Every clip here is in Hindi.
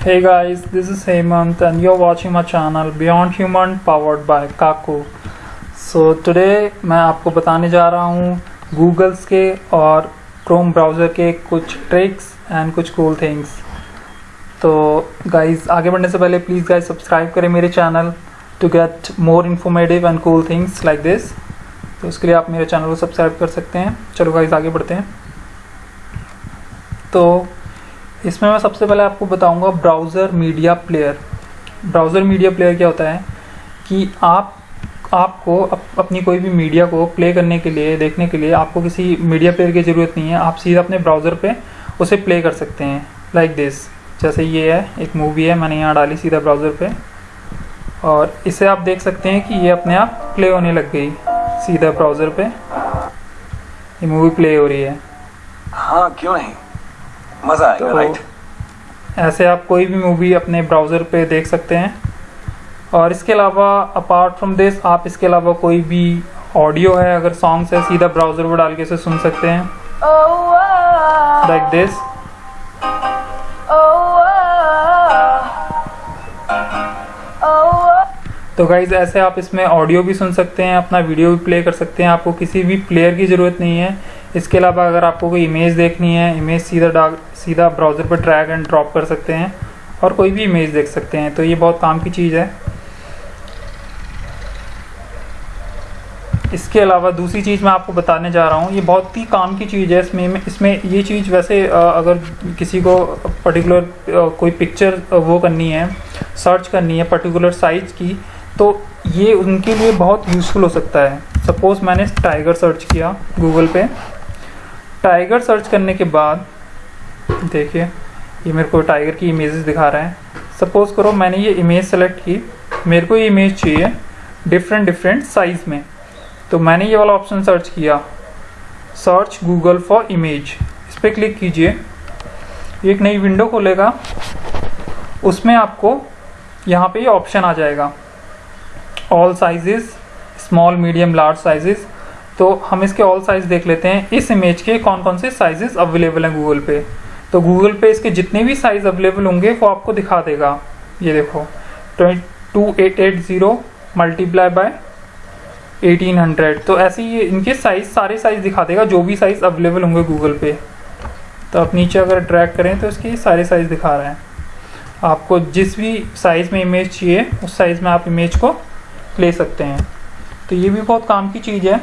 Hey guys, this is Hemant and you're watching my channel Beyond Human powered by Kaku. So today मैं आपको बताने जा रहा हूँ Googles के और Chrome ब्राउज़र के कुछ ट्रिक्स एंड कुछ कूल थिंग्स तो गाइस आगे बढ़ने से पहले प्लीज़ गाइस सब्सक्राइब करें मेरे channel to get more informative and cool things like this तो उसके लिए आप मेरे चैनल को सब्सक्राइब कर सकते हैं। चलो गाइस आगे बढ़ते हैं। तो इसमें मैं सबसे पहले आपको बताऊँगा browser media player browser media player क्या होता है? कि आप आपको अप, अपनी कोई भी मीडिया को प्ले करने के लिए देखने के लिए आपको किसी मीडिया प्लेयर की ज़रूरत नहीं है। आप सीधा अपने ब्राउज़र पे उसे प्ले कर सकते हैं लाइक like दिस जैसे ये है एक मूवी है मैंने यहाँ डाली सीधा ब्राउज़र पे। और इसे आप देख सकते हैं कि ये अपने आप प्ले होने लग गई सीधा ब्राउज़र पे। ये मूवी प्ले हो रही है। हाँ क्यों नहीं? मज़ा आएगा तो राइट ऐसे आप कोई भी मूवी अपने ब्राउज़र पे देख सकते हैं। और इसके अलावा अपार्ट फ्रॉम दिस आप इसके अलावा कोई भी ऑडियो है अगर सॉन्ग्स है सीधा ब्राउज़र पर डाल के इसे सुन सकते हैं। लाइक दिस तो गाइज़ ऐसे आप इसमें ऑडियो भी सुन सकते हैं अपना वीडियो भी प्ले कर सकते हैं। आपको किसी भी प्लेयर की ज़रूरत नहीं है। इसके अलावा अगर आपको कोई इमेज देखनी है इमेज सीधा डाल, सीधा ब्राउज़र पर ड्रैग एंड ड्रॉप कर सकते हैं और कोई भी इमेज देख सकते हैं। तो ये बहुत काम की चीज़ है। इसके अलावा दूसरी चीज़ मैं आपको बताने जा रहा हूँ। ये बहुत ही काम की चीज़ है। इसमें इसमें ये चीज़ वैसे अगर किसी को पर्टिकुलर कोई पिक्चर वो करनी है सर्च करनी है पर्टिकुलर साइज़ की तो ये उनके लिए बहुत यूज़फुल हो सकता है। सपोज़ मैंने टाइगर सर्च किया गूगल पे। टाइगर सर्च करने के बाद, देखिए, ये मेरे को टाइगर की इमेजेस दिखा रहा है। सपोज़ करो मैंने ये इमेज सेलेक्ट की। मेरे को ये इमेज चाहिए डिफरेंट डिफरेंट साइज़ में। तो मैंने ये वाला ऑप्शन सर्च किया। सर्च गूगल फॉर इमेज इस पर क्लिक कीजिए। एक नई विंडो खोलेगा। उसमें आपको यहाँ पे ये ऑप्शन आ जाएगा। All sizes small medium large sizes तो हम इसके ऑल साइज़ देख लेते हैं। इस इमेज के कौन कौन से साइजेस अवेलेबल हैं गूगल पे। तो गूगल पे इसके जितने भी साइज़ अवेलेबल होंगे, वो आपको दिखा देगा। ये देखो two eight eight zero multiply by 1800 तो ऐसे ही इनके साइज़ सारे साइज़ दिखा देगा, जो भी साइज़ अवेलेबल होंगे गूगल पे। तो आप नीचे अगर ट्रैक करें तो इसके सारे साइज़ दिखा रहे हैं। आपको जिस भी साइज़ में इमेज चाहिए, उस साइज़ में आप इमेज को ले सकते हैं। तो ये भी बहुत काम की चीज़ है।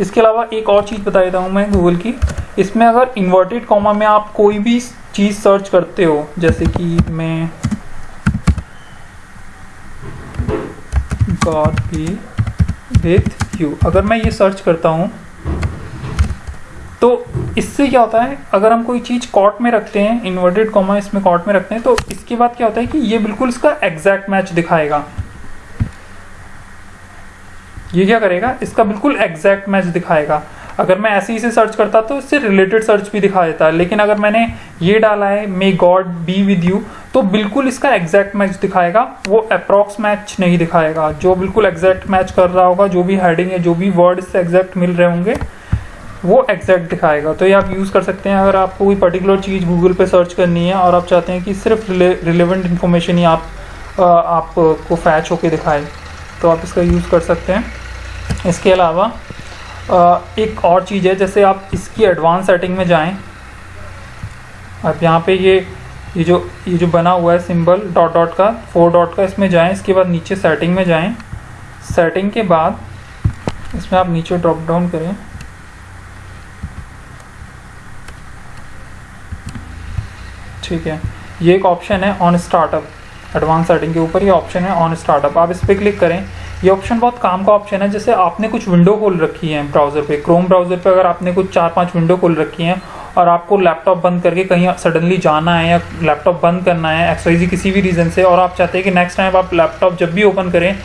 इसके अलावा एक और चीज़ बता देता हूँ मैं गूगल की। इसमें अगर इन्वर्टेड कॉमा में आप कोई भी चीज़ सर्च करते हो, जैसे कि मैं गॉड बी विथ यू अगर मैं ये सर्च करता हूँ तो इससे क्या होता है, अगर हम कोई चीज़ कॉट में रखते हैं इन्वर्टेड कॉमा इसमें कॉट में रखते हैं तो इसके बाद क्या होता है कि ये बिल्कुल इसका एग्जैक्ट मैच दिखाएगा। ये क्या करेगा? इसका बिल्कुल एग्जैक्ट मैच दिखाएगा। अगर मैं ऐसे ही से सर्च करता तो इससे रिलेटेड सर्च भी दिखा देता। है लेकिन अगर मैंने ये डाला है may God be with you तो बिल्कुल इसका एग्जैक्ट मैच दिखाएगा। वो अप्रॉक्स मैच नहीं दिखाएगा। जो बिल्कुल एग्जैक्ट मैच कर रहा होगा, जो भी हेडिंग है जो भी वर्ड इससे एग्जैक्ट मिल रहे होंगे, वो एग्जैक्ट दिखाएगा। तो ये आप यूज़ कर सकते हैं। अगर आपको कोई पर्टिकुलर चीज़ गूगल पे सर्च करनी है और आप चाहते हैं कि सिर्फ़ रिलेवेंट इन्फॉर्मेशन ही आप आपको फैच होके दिखाए तो आप इसका यूज़ कर सकते हैं। इसके अलावा एक और चीज़ है, जैसे आप इसकी एडवांस सेटिंग में जाएँ, आप यहाँ पे ये ये जो ये जो बना हुआ है सिंबल डॉट डॉट का फोर डॉट का, इसमें जाएँ, इसके बाद नीचे सेटिंग में जाएँ। सेटिंग के बाद, इसमें आप नीचे ड्रॉप डाउन करें। ठीक है, ये एक ऑप्शन है ऑन स्टार्टअप एडवांस सेटिंग के ऊपर ये ऑप्शन है ऑन स्टार्टअप आप इस पर क्लिक करें ये ऑप्शन बहुत काम का ऑप्शन है, जैसे आपने कुछ विंडो खोल रखी है ब्राउज़र पे। क्रोम ब्राउज़र पे अगर आपने कुछ चार पाँच विंडो खोल रखी हैं और आपको लैपटॉप बंद करके कहीं सडनली जाना है या लैपटॉप बंद करना है एक्सवाइजी किसी भी रीज़न से, और आप चाहते हैं कि नेक्स्ट टाइम आप लैपटॉप जब भी ओपन करें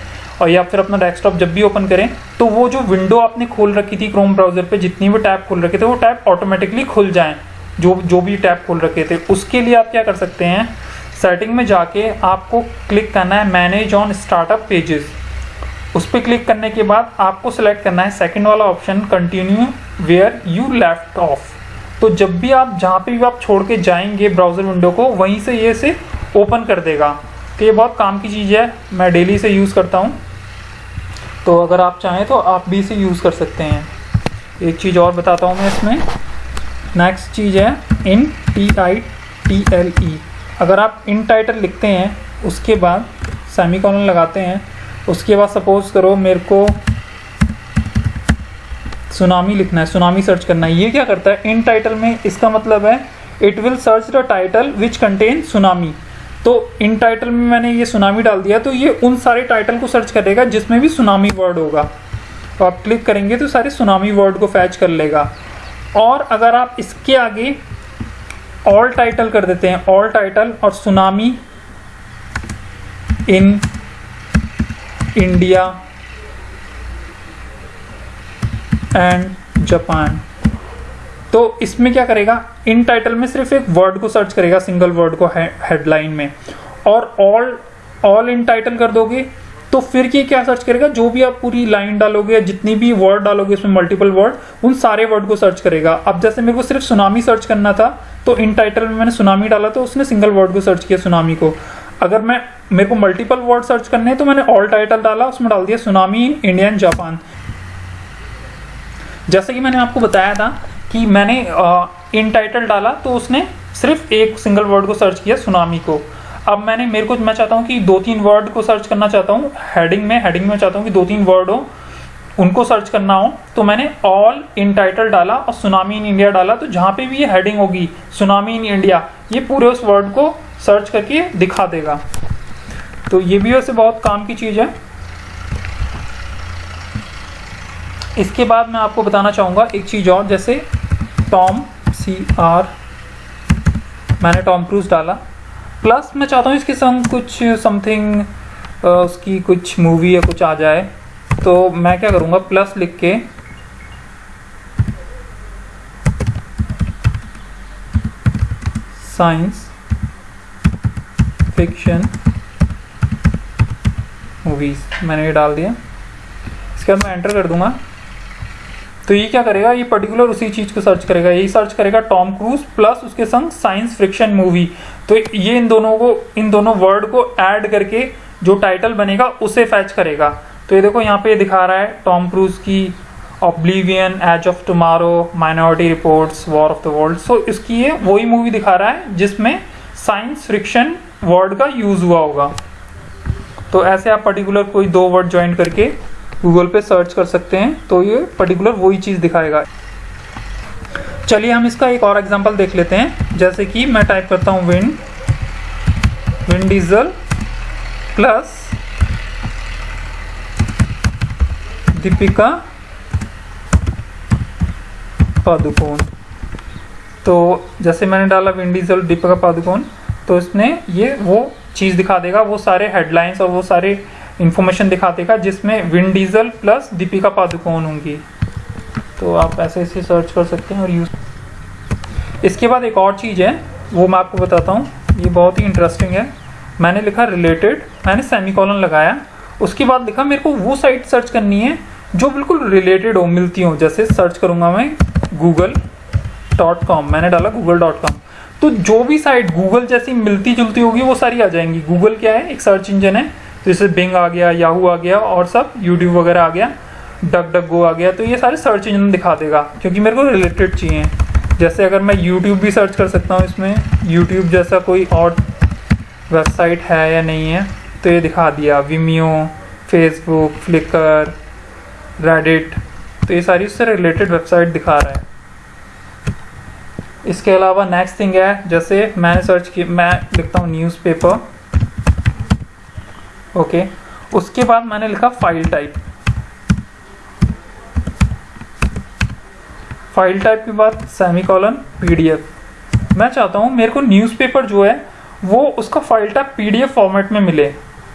और या फिर अपना डेस्कटॉप जब भी ओपन करें तो वो जो विंडो आपने खोल रखी थी क्रोम ब्राउज़र पे, जितनी भी टैब खोल रखे थे, वो टैब ऑटोमेटिकली खुल जाएँ। जो जो भी टैब खोल रखे थे। उसके लिए आप क्या कर सकते हैं? सेटिंग में जाके आपको क्लिक करना है मैनेज ऑन स्टार्टअप पेजेस उस पर क्लिक करने के बाद आपको सेलेक्ट करना है सेकंड वाला option continue where you left off तो जब भी आप, जहाँ पे भी आप छोड़ के जाएँगे ब्राउज़र विंडो को, वहीं से ये से ओपन कर देगा। तो ये बहुत काम की चीज़ है, मैं डेली से यूज़ करता हूँ। तो अगर आप चाहें तो आप भी इसे यूज़ कर सकते हैं। एक चीज़ और बताता हूँ मैं इसमें। नेक्स्ट चीज़ है in T I T L E अगर आप इन टाइटल लिखते हैं, उसके बाद सेमी लगाते हैं उसके बाद सपोज़ करो मेरे को सुनामी लिखना है सुनामी सर्च करना है। ये क्या करता है? इन टाइटल में इसका मतलब है it will search the title which contain tsunami तो इन टाइटल में मैंने ये सुनामी डाल दिया तो ये उन सारे टाइटल को सर्च करेगा जिसमें भी सुनामी वर्ड होगा। तो आप क्लिक करेंगे तो सारे सुनामी वर्ड को फैच कर लेगा। और अगर आप इसके आगे ऑल टाइटल कर देते हैं ऑल टाइटल और tsunami in India and Japan तो इसमें क्या करेगा? इन टाइटल में सिर्फ़ एक वर्ड को सर्च करेगा सिंगल वर्ड को हेडलाइन में। और ऑल ऑल इन टाइटल कर दोगे तो फिर ये क्या सर्च करेगा? जो भी आप पूरी लाइन डालोगे या जितनी भी वर्ड डालोगे उसमें मल्टीपल वर्ड उन सारे वर्ड को सर्च करेगा। अब जैसे मेरे को सिर्फ़ सुनामी सर्च करना था तो इन टाइटल में मैंने सुनामी डाला तो उसने सिंगल वर्ड को सर्च किया सुनामी को। अगर मैं, मेरे को मल्टीपल वर्ड सर्च करने हैं तो मैंने ऑल टाइटल डाला, उसमें डाल दिया tsunami in India and Japan जैसे कि मैंने आपको बताया था कि मैंने इन टाइटल डाला तो उसने सिर्फ़ एक सिंगल वर्ड को सर्च किया सुनामी को. अब मैंने, मेरे को, मैं चाहता हूँ कि दो तीन वर्ड को सर्च करना चाहता हूँ हेडिंग में हेडिंग में चाहता हूँ कि दो तीन वर्ड हो, उनको सर्च करना हो तो मैंने ऑल इन टाइटल डाला और सुनामी इन इंडिया डाला तो जहाँ पे भी ये हेडिंग होगी सुनामी इन इंडिया ये पूरे उस वर्ड को सर्च करके दिखा देगा। तो ये भी वैसे बहुत काम की चीज़ है। इसके बाद मैं आपको बताना चाहूँगा एक चीज़ और, जैसे टॉम सी आर मैंने टॉम क्रूज डाला। प्लस मैं चाहता हूँ इसके संग कुछ समथिंग उसकी कुछ मूवी या कुछ आ जाए। तो मैं क्या करूँगा प्लस लिख के साइंस फिक्शन मूवीज़ मैंने ये डाल दिया इसके बाद मैं एंटर कर दूँगा। तो ये क्या करेगा? ये पर्टिकुलर उसी चीज़ को सर्च करेगा। यही सर्च करेगा टॉम क्रूज प्लस उसके संग साइंस फ्रिक्शन मूवी तो ये इन दोनों को, इन दोनों वर्ड को ऐड करके जो टाइटल बनेगा, उसे फैच करेगा। तो ये देखो, यहाँ पे दिखा रहा है टॉम क्रूज की Oblivion Edge of Tomorrow Minority Reports War of the World so इसकी ये वही मूवी दिखा रहा है जिसमें साइंस फ्रिक्शन वर्ड का यूज़ हुआ होगा। तो ऐसे आप पर्टिकुलर कोई दो वर्ड ज्वाइन करके गूगल पे सर्च कर सकते हैं तो ये पर्टिकुलर वही चीज़ दिखाएगा। चलिए हम इसका एक और एग्जांपल देख लेते हैं। जैसे कि मैं टाइप करता हूँ Vin Vin Diesel plus Deepika Padukone. तो जैसे मैंने डाला विंड डीजल दीपिका पादुकोण तो इसने ये वो चीज़ दिखा देगा, वो सारे हेडलाइंस और वो सारे इंफॉर्मेशन दिखा देगा, जिसमें Vin Diesel plus Deepika Padukone होंगी। तो आप ऐसे ऐसे सर्च कर सकते हैं और यूज़ इसके बाद एक और चीज़ है, वो मैं आपको बताता हूँ। ये बहुत ही इंटरेस्टिंग है। मैंने लिखा रिलेटेड मैंने सेमी कॉलन लगाया। उसके बाद लिखा मेरे को वो साइट सर्च करनी है, जो बिल्कुल रिलेटेड हो, मिलती हो। जैसे सर्च करूँगा मैं गूगल डॉट कॉम मैंने डाला गूगल डॉट कॉम तो जो भी साइट गूगल जैसी मिलती जुलती होगी, वो सारी आ जाएँगी। गूगल क्या है? एक सर्च इंजन है तो जैसे बिंग आ गया याहू आ गया और सब यूट्यूब वगैरह आ गया डक डक गो आ गया तो ये सारे सर्च इंजन दिखा देगा, क्योंकि मेरे को रिलेटेड चाहिए। जैसे अगर मैं यूट्यूब भी सर्च कर सकता हूँ इसमें यूट्यूब जैसा कोई और वेबसाइट है या नहीं है तो ये दिखा दिया। विमियो फेसबुक फ्लिकर रेडिट तो ये सारी उससे रिलेटेड वेबसाइट दिखा रहा है। इसके अलावा नेक्स्ट थिंग है, जैसे मैंने सर्च की, मैं लिखता हूँ न्यूज़पेपर ओके उसके बाद मैंने लिखा फ़ाइल टाइप फ़ाइल टाइप के बाद सेमी कॉलन पीडीएफ मैं चाहता हूँ मेरे को न्यूज़पेपर जो है, वो उसका फ़ाइल टाइप पीडीएफ फॉर्मेट में मिले।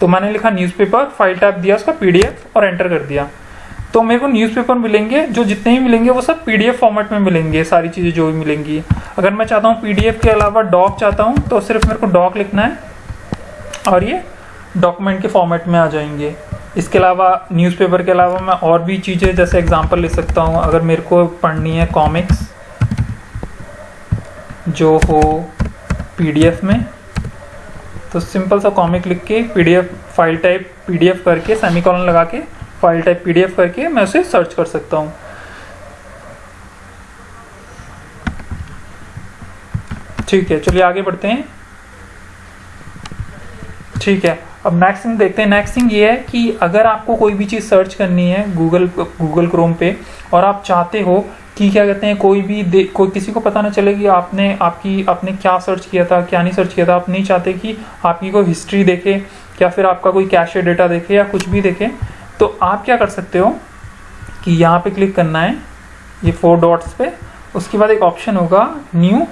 तो मैंने लिखा न्यूज़पेपर फ़ाइल टाइप दिया, उसका पीडीएफ और एंटर कर दिया। तो मेरे को न्यूज़पेपर मिलेंगे, जो जितने भी मिलेंगे, वो सब पीडीएफ फॉर्मेट में मिलेंगे, सारी चीज़ें जो भी मिलेंगी। अगर मैं चाहता हूँ पीडीएफ के अलावा डॉक चाहता हूँ तो सिर्फ़ मेरे को डॉक लिखना है, और ये डॉक्यूमेंट के फॉर्मेट में आ जाएँगे। इसके अलावा न्यूज़पेपर के अलावा मैं और भी चीज़ें, जैसे एग्जांपल ले सकता हूँ। अगर मेरे को पढ़नी है कॉमिक्स जो हो पीडीएफ में तो सिंपल सा कॉमिक लिख के पीडीएफ फ़ाइल टाइप पीडीएफ करके सेमीकॉलन लगा के फ़ाइल टाइप पीडीएफ करके मैं उसे सर्च कर सकता हूँ। ठीक है, चलिए आगे बढ़ते हैं। ठीक है, अब नेक्स्ट थिंग देखते हैं। नेक्स्ट थिंग ये है कि अगर आपको कोई भी चीज़ सर्च करनी है गूगल गूगल क्रोम पे और आप चाहते हो कि क्या कहते हैं, कोई भी कोई किसी को पता ना चले कि आपने, आपकी, आपने क्या सर्च किया था, क्या नहीं सर्च किया था, आप नहीं चाहते कि आपकी कोई हिस्ट्री देखे या फिर आपका कोई कैशे डेटा देखे या कुछ भी देखे तो आप क्या कर सकते हो कि यहाँ पे क्लिक करना है, ये फोर डॉट्स पे। उसके बाद एक ऑप्शन होगा न्यू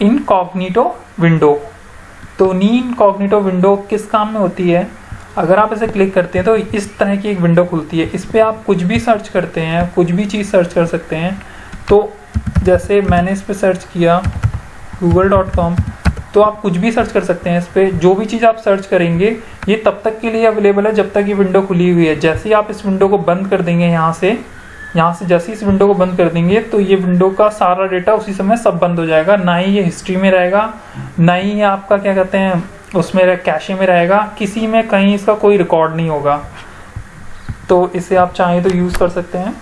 इनकॉग्निटो विंडो तो नी इनकॉग्निटो विंडो किस काम में होती है? अगर आप इसे क्लिक करते हैं तो इस तरह की एक विंडो खुलती है। इस पर आप कुछ भी सर्च करते हैं, कुछ भी चीज़ सर्च कर सकते हैं। तो जैसे मैंने इस पर सर्च किया गूगल डॉट कॉम तो आप कुछ भी सर्च कर सकते हैं इस पर जो भी चीज़ आप सर्च करेंगे, ये तब तक के लिए अवेलेबल है जब तक ये विंडो खुली हुई है। जैसे ही आप इस विंडो को बंद कर देंगे यहाँ से यहाँ से जैसे इस विंडो को बंद कर देंगे तो ये विंडो का सारा डेटा उसी समय सब बंद हो जाएगा। ना ही ये हिस्ट्री में रहेगा, ना ही ये आपका क्या कहते हैं, उसमें कैशे में रहेगा। किसी में कहीं इसका कोई रिकॉर्ड नहीं होगा। तो इसे आप चाहें तो यूज़ कर सकते हैं।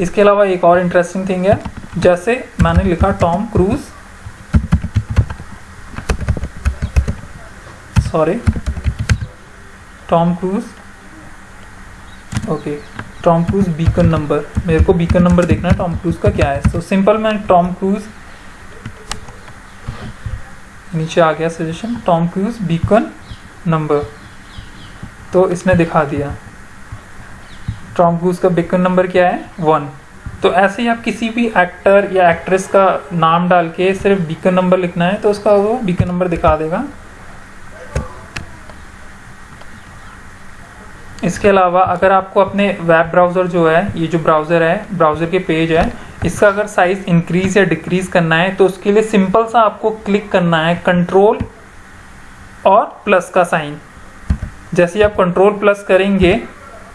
इसके अलावा एक और इंटरेस्टिंग थिंग है। जैसे मैंने लिखा Tom Cruise sorry Tom Cruise okay Tom Cruise Bacon number मेरे को बीकन नंबर देखना है टॉम क्रूज का क्या है? तो सिंपल मैं टॉम क्रूज नीचे आ गया suggestion Tom Cruise Bacon number तो इसने दिखा दिया। टॉम क्रूज का बीकन नंबर क्या है? वन तो ऐसे ही आप किसी भी एक्टर या एक्ट्रेस का नाम डाल के सिर्फ़ बीकन नंबर लिखना है तो उसका वो बीकन नंबर दिखा देगा। इसके अलावा अगर आपको अपने वेब ब्राउज़र जो है, ये जो ब्राउज़र है ब्राउज़र के पेज है, इसका अगर साइज़ इंक्रीज या डिक्रीज करना है तो उसके लिए सिंपल सा आपको क्लिक करना है कंट्रोल और प्लस का साइन जैसे आप कंट्रोल प्लस करेंगे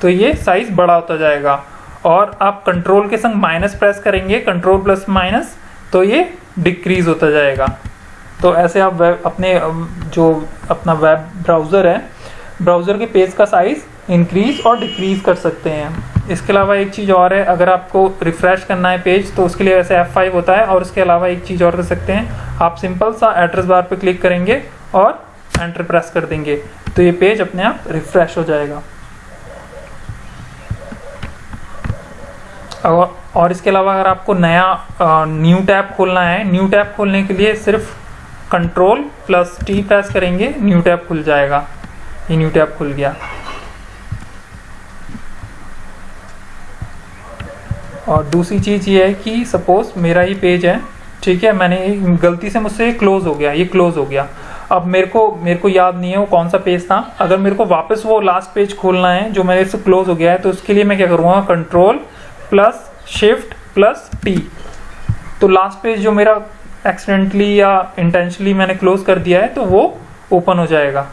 तो ये साइज़ बड़ा होता जाएगा। और आप कंट्रोल के संग माइनस प्रेस करेंगे कंट्रोल प्लस माइनस तो ये डिक्रीज होता जाएगा। तो ऐसे आप वेब अपने, जो अपना वेब ब्राउज़र है ब्राउज़र के पेज का साइज़ इंक्रीज और डिक्रीज कर सकते हैं। इसके अलावा एक चीज़ और है, अगर आपको रिफ्रेश करना है पेज तो उसके लिए वैसे F5 होता है, और उसके अलावा एक चीज़ और कर सकते हैं, आप सिंपल सा एड्रेस बार पे क्लिक करेंगे और एंटर प्रेस कर देंगे। तो ये पेज अपने आप रिफ्रेश हो जाएगा। और इसके अलावा अगर आपको नया न्यू टैब खोलना है न्यू टैब खोलने के लिए सिर्फ़ कंट्रोल प्लस टी प्रेस करेंगे न्यू टैब खुल जाएगा। ये न्यू टैब खुल गया। और दूसरी चीज़ ये है कि सपोज़ मेरा ही पेज है, ठीक है, मैंने गलती से मुझसे क्लोज हो गया, ये क्लोज हो गया। अब मेरे को मेरे को याद नहीं है वो कौन सा पेज था। अगर मेरे को वापस वो लास्ट पेज खोलना है, जो मेरे से क्लोज हो गया है तो उसके लिए मैं क्या करूँगा? Control plus shift plus T तो लास्ट पेज जो मेरा एक्सीडेंटली या इंटेंशनली मैंने क्लोज कर दिया है तो वो ओपन हो जाएगा।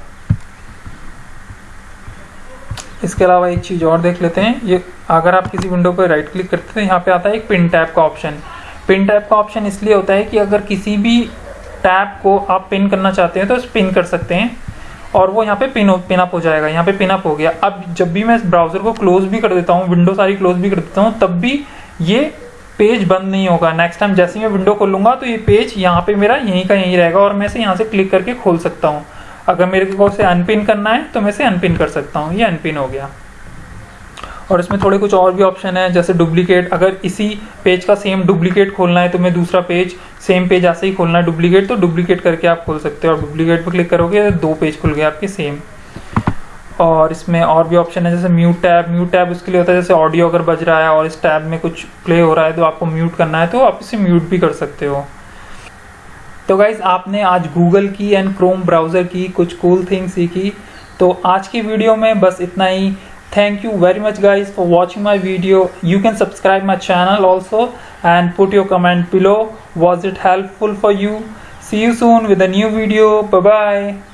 इसके अलावा एक चीज़ और देख लेते हैं। ये अगर आप किसी विंडो पर राइट क्लिक करते हैं तो यहाँ पे आता है एक पिन टैप का ऑप्शन पिन टैप का ऑप्शन इसलिए होता है कि अगर किसी भी टैप को आप पिन करना चाहते हैं तो पिन कर सकते हैं। और वो यहाँ पे पिन पिन अप हो जाएगा। यहाँ पे पिन अप हो गया। अब जब भी मैं इस ब्राउज़र को क्लोज भी कर देता हूँ विंडो सारी क्लोज भी कर देता हूँ, तब भी ये पेज बंद नहीं होगा। नेक्स्ट टाइम जैसे मैं विंडो खोलूँगा तो ये पेज यहाँ पे मेरा यहीं का यहीं रहेगा और मैं इसे यहाँ से क्लिक करके खोल सकता हूँ। अगर मेरे को उसे अनपिन करना है तो मैं इसे अनपिन कर सकता हूँ। ये अनपिन हो गया। और इसमें थोड़े कुछ और भी ऑप्शन है, जैसे डुप्लीकेट अगर इसी पेज का सेम डुप्लीकेट खोलना है तो मैं दूसरा पेज सेम पेज ऐसे ही खोलना है डुप्लीकेट तो डुप्लीकेट करके आप खोल सकते हो। और डुप्लीकेट पर क्लिक करोगे तो दो पेज खुल गए आपके सेम और इसमें और भी ऑप्शन है, जैसे म्यूट टैब म्यूट टैब उसके लिए होता है, जैसे ऑडियो अगर बज रहा है और इस टैब में कुछ प्ले हो रहा है तो आपको म्यूट करना है तो आप इसे म्यूट भी कर सकते हो। तो गाइज़ आपने आज गूगल की एंड क्रोम ब्राउज़र की कुछ कूल थिंग सीखी। तो आज की वीडियो में बस इतना ही। Thank you very much guys for watching my video you can subscribe my channel also and put your comment below was it helpful for you see you soon with a new video bye